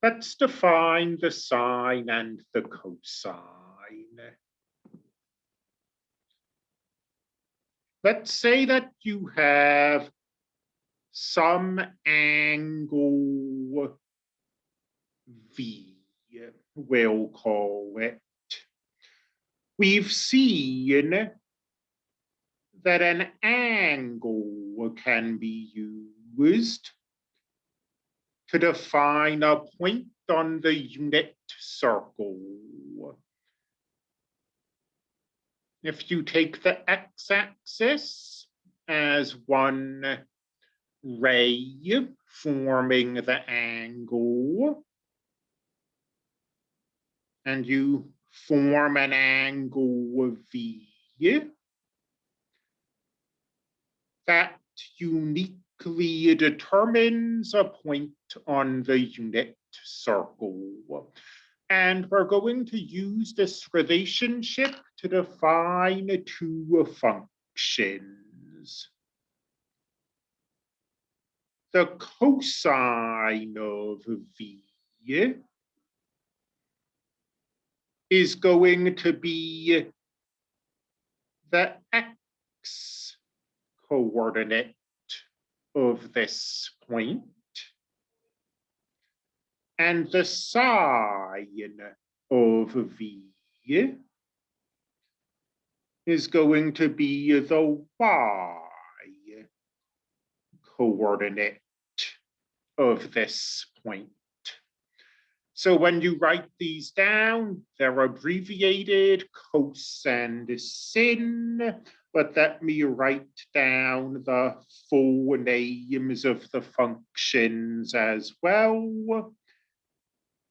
Let's define the sine and the cosine. Let's say that you have some angle V, we'll call it. We've seen that an angle can be used to define a point on the unit circle. If you take the x-axis as one ray forming the angle, and you form an angle V, that uniquely determines a point on the unit circle. And we're going to use this relationship to define two functions. The cosine of V is going to be the x coordinate of this point. And the sine of V is going to be the y coordinate of this point. So when you write these down, they're abbreviated cos and sin, but let me write down the full names of the functions as well.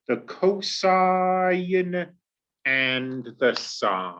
The cosine and the sine.